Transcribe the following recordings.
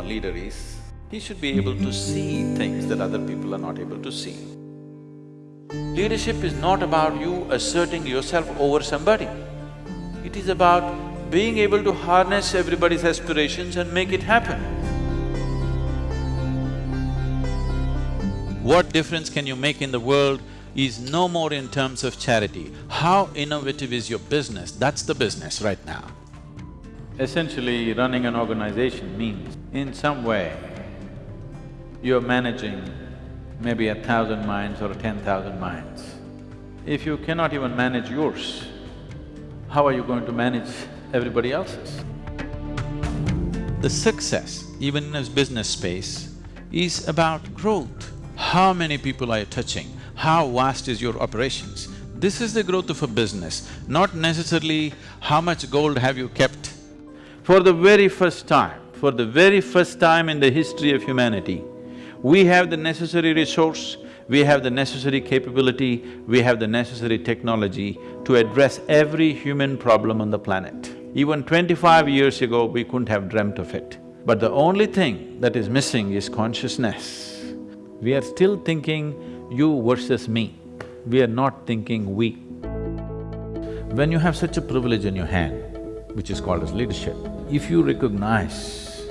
A leader is, he should be able to see things that other people are not able to see. Leadership is not about you asserting yourself over somebody. It is about being able to harness everybody's aspirations and make it happen. What difference can you make in the world is no more in terms of charity. How innovative is your business, that's the business right now. Essentially, running an organization means in some way you're managing maybe a thousand minds or ten thousand minds. If you cannot even manage yours, how are you going to manage everybody else's? The success, even in a business space, is about growth. How many people are you touching? How vast is your operations? This is the growth of a business, not necessarily how much gold have you kept. For the very first time, for the very first time in the history of humanity, we have the necessary resource, we have the necessary capability, we have the necessary technology to address every human problem on the planet. Even twenty-five years ago, we couldn't have dreamt of it. But the only thing that is missing is consciousness. We are still thinking you versus me, we are not thinking we. When you have such a privilege in your hand, which is called as leadership, if you recognize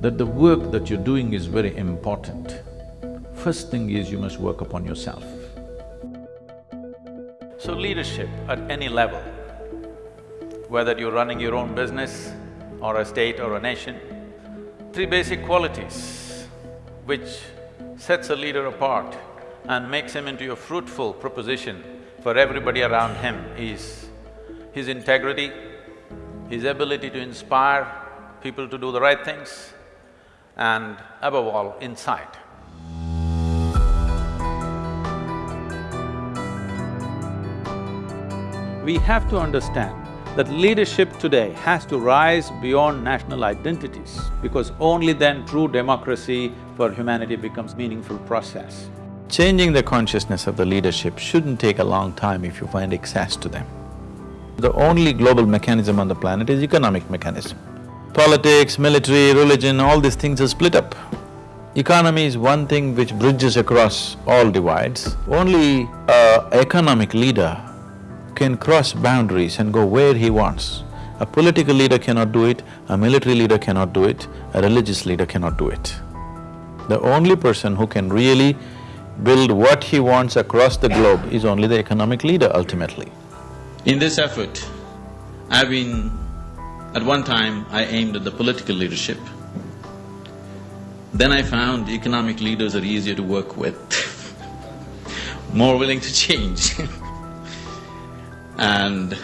that the work that you're doing is very important, first thing is you must work upon yourself. So leadership at any level, whether you're running your own business or a state or a nation, three basic qualities which sets a leader apart and makes him into a fruitful proposition for everybody around him is his integrity, his ability to inspire people to do the right things, and above all, insight. We have to understand that leadership today has to rise beyond national identities because only then true democracy for humanity becomes meaningful process. Changing the consciousness of the leadership shouldn't take a long time if you find access to them. The only global mechanism on the planet is economic mechanism. Politics, military, religion, all these things are split up. Economy is one thing which bridges across all divides. Only a economic leader can cross boundaries and go where he wants. A political leader cannot do it, a military leader cannot do it, a religious leader cannot do it. The only person who can really build what he wants across the globe is only the economic leader ultimately. In this effort, I've been at one time, I aimed at the political leadership. Then I found economic leaders are easier to work with, more willing to change And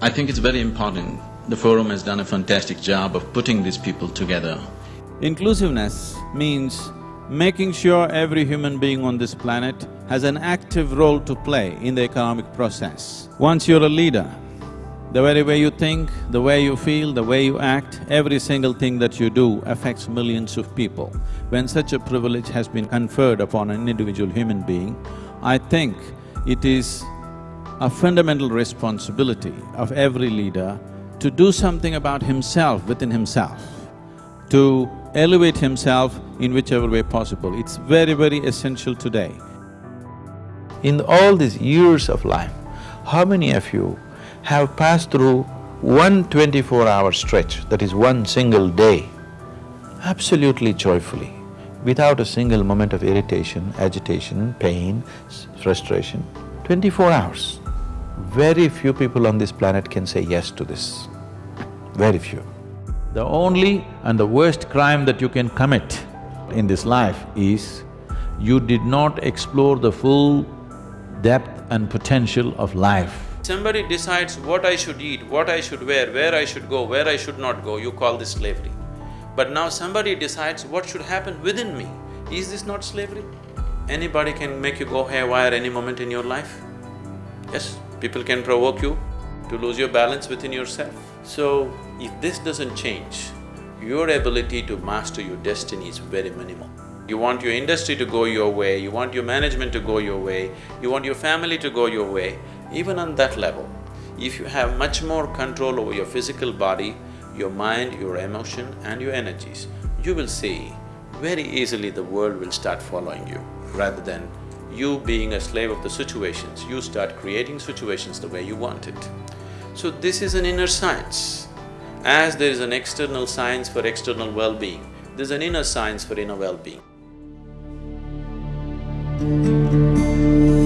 I think it's very important. The forum has done a fantastic job of putting these people together. Inclusiveness means making sure every human being on this planet has an active role to play in the economic process. Once you're a leader, the very way you think, the way you feel, the way you act, every single thing that you do affects millions of people. When such a privilege has been conferred upon an individual human being, I think it is a fundamental responsibility of every leader to do something about himself within himself, to elevate himself in whichever way possible. It's very, very essential today. In all these years of life, how many of you have passed through one twenty-four-hour stretch, that is one single day, absolutely joyfully, without a single moment of irritation, agitation, pain, frustration, twenty-four hours. Very few people on this planet can say yes to this, very few. The only and the worst crime that you can commit in this life is you did not explore the full depth and potential of life somebody decides what I should eat, what I should wear, where I should go, where I should not go, you call this slavery. But now somebody decides what should happen within me. Is this not slavery? Anybody can make you go haywire any moment in your life. Yes, people can provoke you to lose your balance within yourself. So, if this doesn't change, your ability to master your destiny is very minimal. You want your industry to go your way, you want your management to go your way, you want your family to go your way, even on that level, if you have much more control over your physical body, your mind, your emotion and your energies, you will see very easily the world will start following you rather than you being a slave of the situations, you start creating situations the way you want it. So this is an inner science. As there is an external science for external well-being, there's an inner science for inner well-being. Música